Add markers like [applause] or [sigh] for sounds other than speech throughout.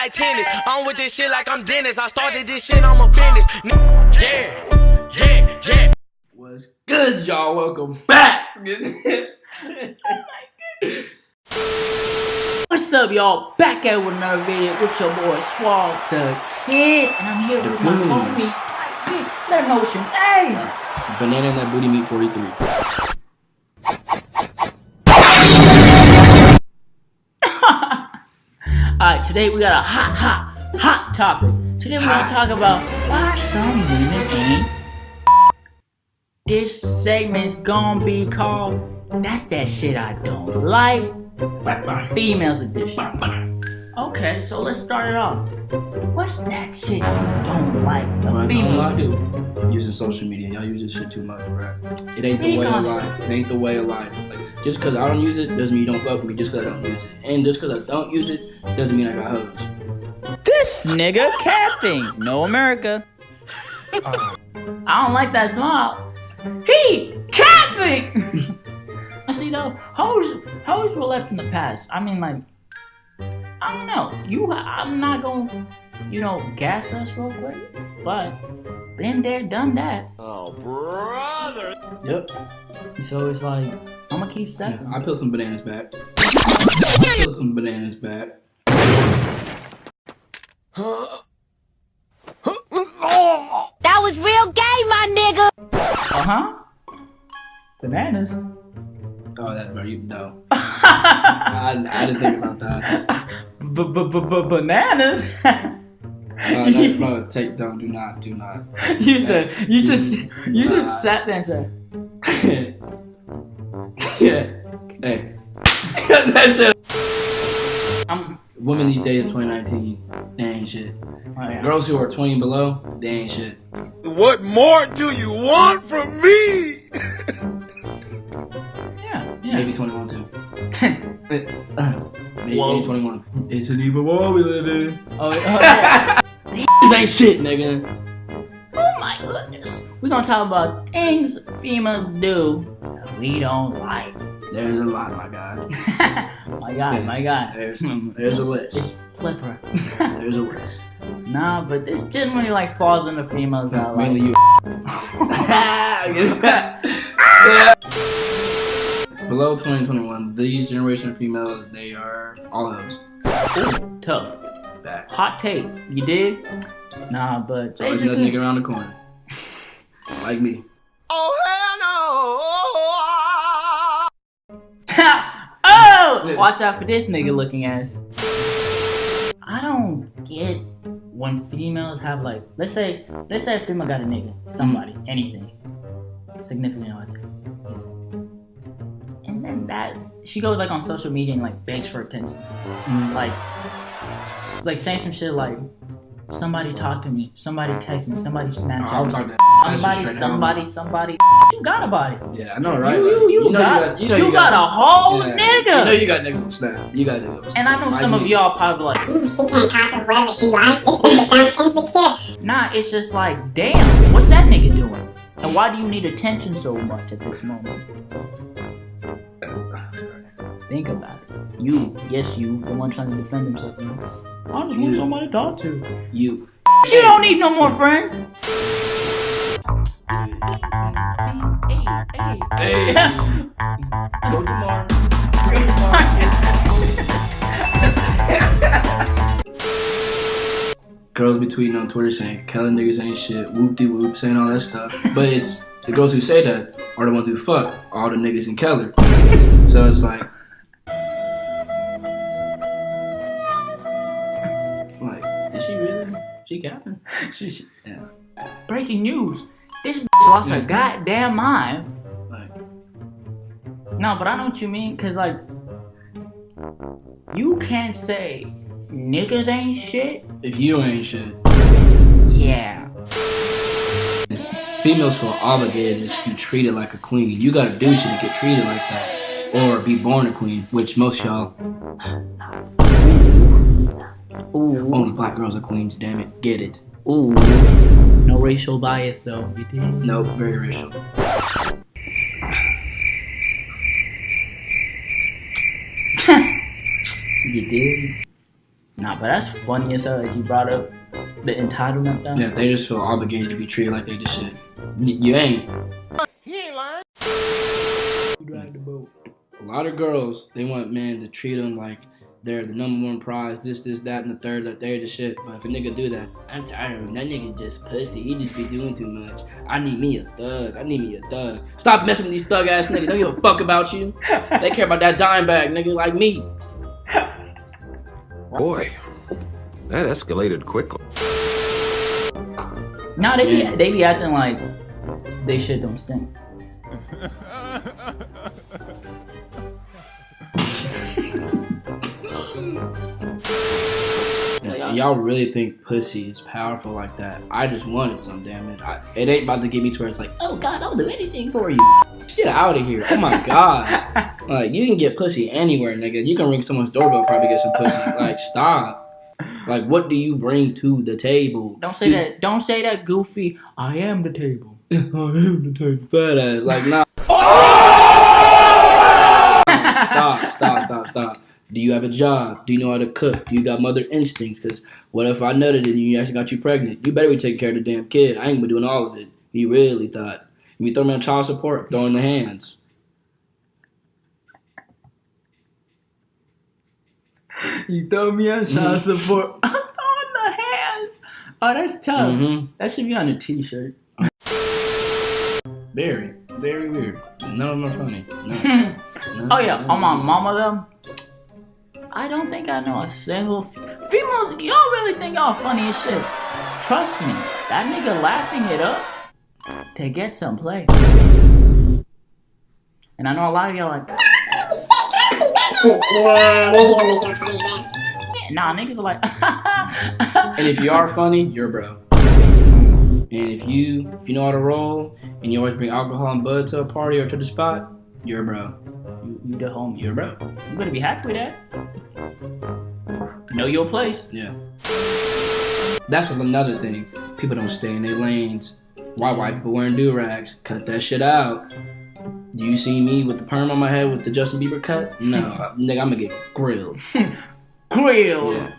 like tennis. I'm with this shit like I'm Dennis. I started this shit, I'm a business. Yeah, yeah, yeah. What's good, y'all? Welcome back. [laughs] Oh what's up, y'all? Back at with another video with your boy Swag the Kid, and I'm here The with Goon. my homie. Hey, Let him know what's your name. Banana in that booty meat 43. Alright, today we got a hot, hot, hot topic. Today we're gonna talk about why some women ain't. This segment's gonna be called That's That Shit I Don't Like, Bye bye. Females Edition. Bye. Okay, so let's start it off. What's that shit you don't like the don't females like? do? Using social media. Y'all use this shit too much, bro. It ain't the way of it. life. It ain't the way of life. Like, just because I don't use it doesn't mean you don't fuck with me just because I don't use it. And just because I don't use it doesn't mean I got hoes. This nigga capping. No America. I don't like that smile. He capping. [laughs] I see though, hoes, hoes were left in the past. I mean, like, I don't know. You, I'm not gonna, you know, gas us real quick, but been there, done that. Oh, brother. Yep. So it's like, I'm gonna keep Yeah. I peeled some bananas back. I [laughs] peeled some bananas back. That was real gay, my nigga. Uh huh. Bananas. Oh, that, bro, you know. [laughs] I, I didn't think about that. Bananas. [laughs] Uh, no, bro, take, don't, do not, do not. [laughs] You said you just you Nah. just sat there and said, yeah. [laughs] Hey. [laughs] that shit. "I'm." Women these days, 2019, they ain't shit. Oh, yeah. Girls who are 20 and below, they ain't shit. What more do you want from me? Yeah, yeah. Maybe 21 too. Uh, Maybe maybe 21. It's an evil world we live in. oh, oh, yeah. Ain't shit, nigga. oh my goodness. We're gonna talk about things females do that we don't like. There's a lot, my guy. [laughs] my God, my God. There's, [laughs] hmm. there's a list. It's plethora. [laughs] There's a list. nah, but this generally like falls into females that like. Mainly you. Below 2021, these generation of females, they are all those. Tough. Fact. Hot take. You did? Nah, but So there's another nigga around the corner. [laughs] Like me. Oh, hell no! [laughs] oh! Watch out for this nigga looking ass. I don't get when females have like, let's say, let's say a female got a nigga, somebody, mm-hmm. anything, significant other, and then that she goes like on social media and like begs for attention, mm-hmm. like, like saying some shit like, somebody uh-huh. talk to me, somebody uh-huh. text me, somebody Snapchat I'll me. talk that. That Somebody, somebody, somebody. You got about it. Yeah, I know, right? You, Like, you, you, know got, you got, you know you got, a whole yeah. nigga. You know you got niggas on Snap. You got niggas. on and I know Like some of y'all probably like, She can't conquer whoever she likes. This nigga sounds insecure. nah, it's just like, damn, what's that nigga doing? And why do you need attention so much at this moment? Think about it. You, yes, you, the one trying to defend himself. You know? I just You. want somebody to talk to. You. You don't need no more friends. Hey, hey, Hey. Go tomorrow. Girls be tweeting on Twitter saying Kelly niggas ain't shit, whoop de whoop, saying all that stuff. [laughs] But it's the girls who say that are the ones who fuck all the niggas in Keller. So it's like, like, really? She capping? She- she- Yeah. [laughs] Breaking news. This bitch [laughs] lost her goddamn mind. Like, No, but I know what you mean, cause like you can't say niggas ain't shit. if you ain't shit, Yeah. females feel obligated to be treated like a queen. You gotta do shit to get treated like that. Or be born a queen, which most y'all, [laughs] Ooh. only black girls are queens, damn it. Get it. Ooh. No racial bias though. You did. Nope, very racial. [laughs] You did. Nah, but that's funny as hell that you brought up the entitlement though. Yeah, they just feel obligated to be treated like they just shit. Y- you ain't. A lot of girls, they want men to treat them like they're the number one prize, this, this, that, and the third, that they're the shit. But if a nigga do that, I'm tired of him. That nigga just pussy. He just be doing too much. I need me a thug. I need me a thug. Stop messing with these thug ass niggas. Don't give a fuck about you. They care about that dime bag, nigga, like me. Boy, that escalated quickly. Nah, they be, they be acting like they shit don't stink. And y'all really think pussy is powerful like that? I just wanted some, damn it. I, it ain't about to get me to where it's like, oh god, I'll do anything for you. Get out of here. Oh my god. [laughs] like, you can get pussy anywhere, nigga. You can ring someone's doorbell, probably get some pussy. Like, stop. Like, what do you bring to the table? Don't say Do- that. Don't say that goofy. I am the table. [laughs] I am the table. Fat ass. Like, nah. stop, stop, stop, stop. Do you have a job? Do you know how to cook? Do you got mother instincts? Because what if I nutted and you actually got you pregnant? You better be taking care of the damn kid. I ain't gonna be doing all of it. You really thought. You throw me on child support, throwing the hands. [laughs] You throw me on child support. [laughs] I'm throwing the hands. Oh, that's tough. Mm-hmm. That should be on a t-shirt. Very, very weird. None of them are funny. No. No, oh yeah, no, on my mama though. I don't think I know a single females. Y'all really think y'all funny as shit? Trust me, that nigga laughing it up to get some play. And I know a lot of y'all like, nah, niggas are like, [laughs] And if you are funny, you're bro. And if you if you know how to roll and you always bring alcohol and bud to a party or to the spot, you're a bro. you, you the homie. You're a bro. You better be happy with that. Know your place. Yeah. That's another thing. People don't stay in their lanes. Why white people wearing do rags? Cut that shit out. Do you see me with the perm on my head with the Justin Bieber cut? No, [laughs] nigga, I'm gonna get grilled. [laughs] Grill. Yeah.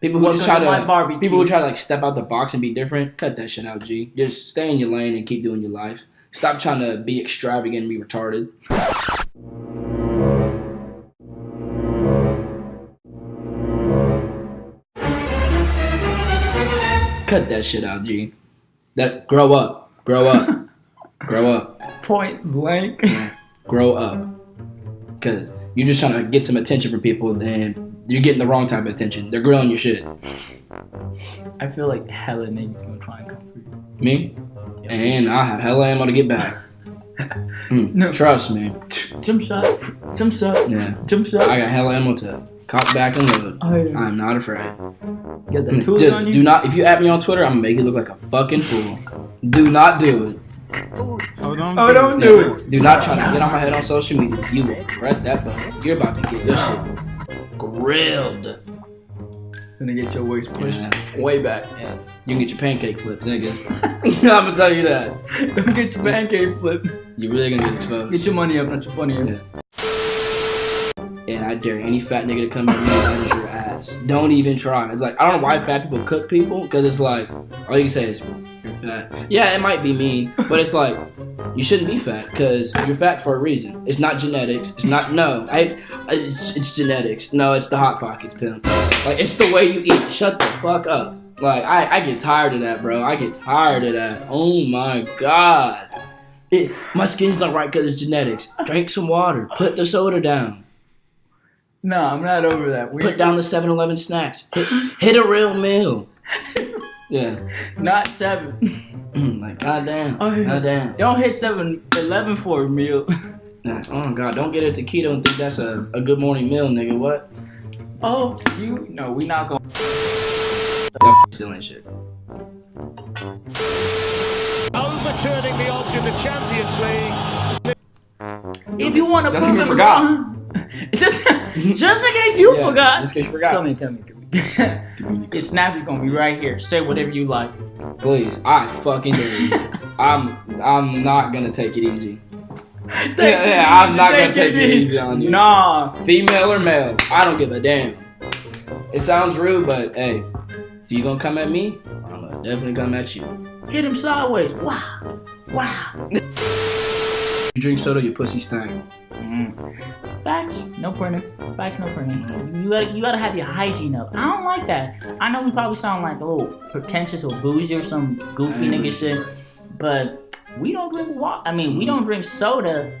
People who Welcome just try to to barbecue. people who try to like step out the box and be different, cut that shit out, G. Just stay in your lane and keep doing your life. Stop trying to be extravagant and be retarded. Cut that shit out, G. That grow up, grow up, [laughs] grow up, Point blank. grow up. Cause you're just trying to get some attention from people, and you're getting the wrong type of attention. They're grilling your shit. I feel like hella niggas gonna try and come for you. Me? And I have hella ammo to get back. [laughs] Mm, No. Trust me. Jump shot. Jump shot. Yeah. Jump shot. I got hella ammo to cock back and load. oh, yeah. I'm not afraid. Get the Mm, tools Just on you. do not, if you at me on Twitter, I'm gonna make you look like a fucking fool. Do not do it. oh, don't do Yeah. it. Do not try to get on my head on social media. You will regret that button. You're about to get your shit grilled. Gonna get your waist pushed Yeah. way back. Yeah. You can get your pancake flipped, nigga. [laughs] [laughs] I'm gonna tell you that. Don't get your pancake flipped. You're really gonna get exposed. Get your money up, not your funny up. Yeah. And I dare any fat nigga to come in and manage your ass. Don't even try. It's like I don't know why fat people cook people because it's like all you can say is you're fat. Yeah, it might be mean, but it's like you shouldn't be fat because you're fat for a reason. It's not genetics. It's not no. I it's, it's genetics. No, it's the hot pockets pimp. Like it's the way you eat. Shut the fuck up. Like I, I get tired of that, bro. I get tired of that. Oh my god. It, my skin's not right because it's genetics. Drink some water. Put the soda down. No, I'm not over that. We Put down the 7-Eleven snacks. Hit, hit a real meal. [laughs] Yeah. not seven. Mm, like goddamn. Oh, yeah. Goddamn. Don't hit seven eleven for a meal. Nah, Oh my god. Don't get a keto and think that's a, a good morning meal, nigga. What? oh, you no, we not gonna. That still ain't shit. Overturning the odds in the Champions League. If you want to That's prove you it forgot. wrong, [laughs] just just in case you Yeah, forgot. Just in case you forgot. Come in, come in, come here. Your Snappy's gonna be right here. Say whatever you like. Please. I fucking you. [laughs] I'm I'm not gonna take it easy. Yeah, yeah, I'm not gonna take it easy on you. Nah, Female or male, I don't give a damn. It sounds rude, but hey, if you gonna come at me, I'm gonna definitely come at you. Hit him sideways. Wow. Wow. You drink soda, your pussy stank. Mm. Facts, no printer. Facts, no printer. You gotta, you gotta have your hygiene up. I don't like that. I know we probably sound like a little pretentious or bougie or some goofy Mm. nigga shit, but we don't drink water. I mean, we don't drink soda.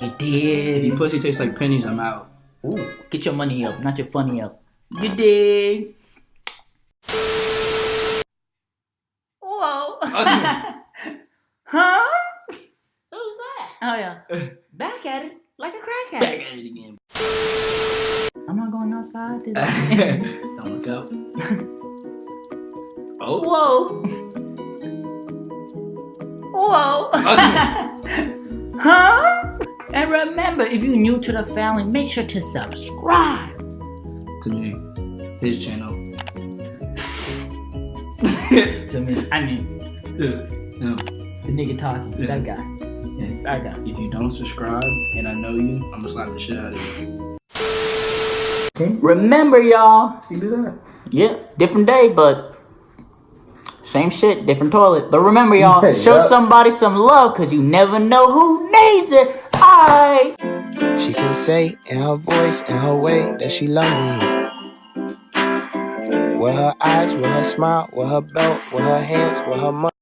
You did. If your pussy tastes like pennies, I'm out. Ooh, get your money up, not your funny up. You did. Whoa. [laughs] [laughs] huh? Who's that? Oh yeah. Back at it like a crackhead. Back at it again. I'm not going outside today. [laughs] Don't look out. [laughs] oh. Whoa. Whoa. [laughs] huh? And remember, if you're new to the family, make sure to subscribe. To me, his channel. to me, I mean, No. the nigga talking. Yeah. That guy. Yeah. That guy. If you don't subscribe and I know you, I'm gonna slap the shit out of you. Remember, y'all. You do that? Yeah, different day, but same shit, different toilet. But remember, y'all, show somebody some love, cause you never know who needs it. Alright. She can say in her voice, in her way, that she love me. With her eyes, with her smile, with her belt, with her hands, with her money.